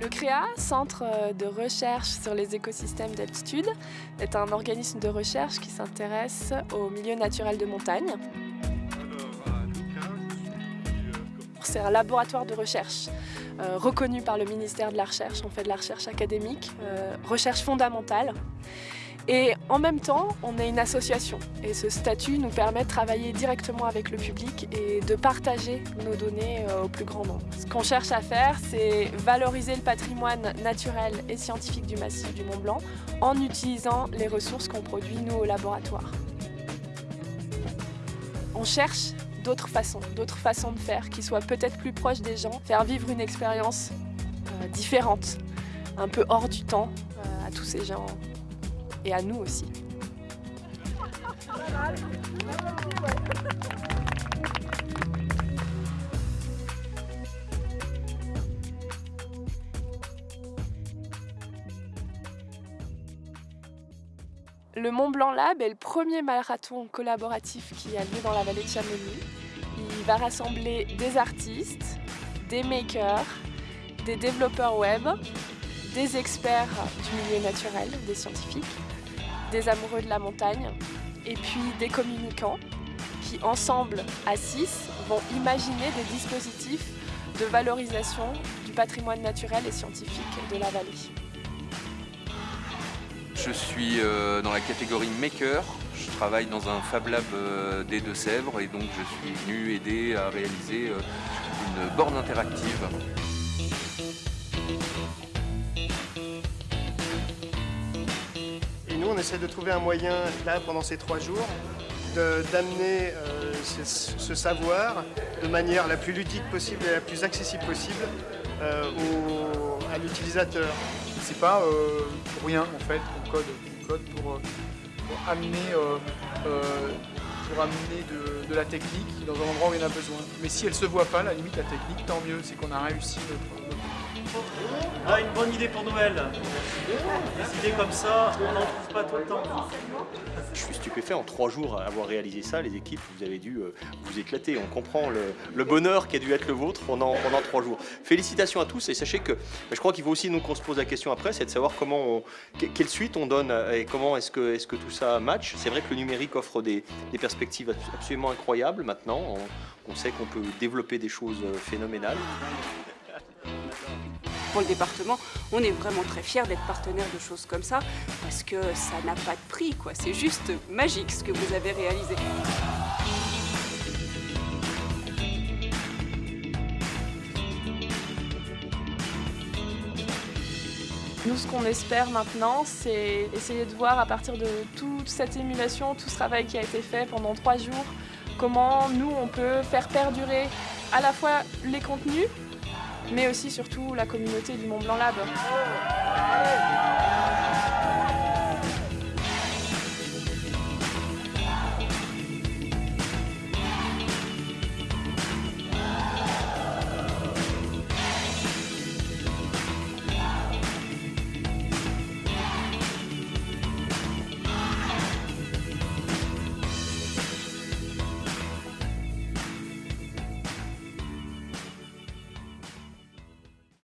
Le CREA, Centre de recherche sur les écosystèmes d'altitude, est un organisme de recherche qui s'intéresse au milieu naturel de montagne. C'est un laboratoire de recherche euh, reconnu par le ministère de la Recherche. On fait de la recherche académique, euh, recherche fondamentale. Et en même temps, on est une association et ce statut nous permet de travailler directement avec le public et de partager nos données euh, au plus grand nombre. Ce qu'on cherche à faire, c'est valoriser le patrimoine naturel et scientifique du massif du Mont Blanc en utilisant les ressources qu'on produit nous au laboratoire. On cherche d'autres façons, d'autres façons de faire qui soient peut-être plus proches des gens, faire vivre une expérience euh, différente, un peu hors du temps euh, à tous ces gens et à nous aussi. Le Mont Blanc Lab est le premier marathon collaboratif qui a lieu dans la vallée de Chamonix. Il va rassembler des artistes, des makers, des développeurs web, des experts du milieu naturel, des scientifiques, des amoureux de la montagne et puis des communicants qui ensemble, à 6, vont imaginer des dispositifs de valorisation du patrimoine naturel et scientifique de la vallée. Je suis euh, dans la catégorie Maker. Je travaille dans un Fab Lab euh, des Deux-Sèvres et donc je suis venu aider à réaliser euh, une borne interactive. On essaie de trouver un moyen, là, pendant ces trois jours, d'amener ce, savoir de manière la plus ludique possible et la plus accessible possible à l'utilisateur c'est pas euh, rien en fait qu'on code. code pour, euh, amener, euh, pour amener de, la technique dans un endroit où il y en a besoin. Mais si elle se voit pas, la limite la technique, tant mieux, c'est qu'on a réussi ah, une bonne idée pour Noël. Des idées comme ça, on n'en trouve pas tout le temps. Je suis stupéfait en trois jours à avoir réalisé ça. Les équipes, vous avez dû euh, vous éclater. On comprend le, bonheur qui a dû être le vôtre pendant, pendant trois jours. Félicitations à tous et sachez que je crois qu'il faut aussi nous qu'on se pose la question après, c'est de savoir comment quelle suite on donne et comment est-ce que, est que tout ça match. C'est vrai que le numérique offre des, perspectives absolument incroyables maintenant. on sait qu'on peut développer des choses euh, phénoménales. Pour le département, on est vraiment très fiers d'être partenaire de choses comme ça, parce que ça n'a pas de prix. C'est juste magique ce que vous avez réalisé. Nous, ce qu'on espère maintenant, c'est essayer de voir à partir de toute cette émulation, tout ce travail qui a été fait pendant trois jours, comment nous, on peut faire perdurer à la fois les contenus, mais aussi surtout la communauté du Mont Blanc Lab.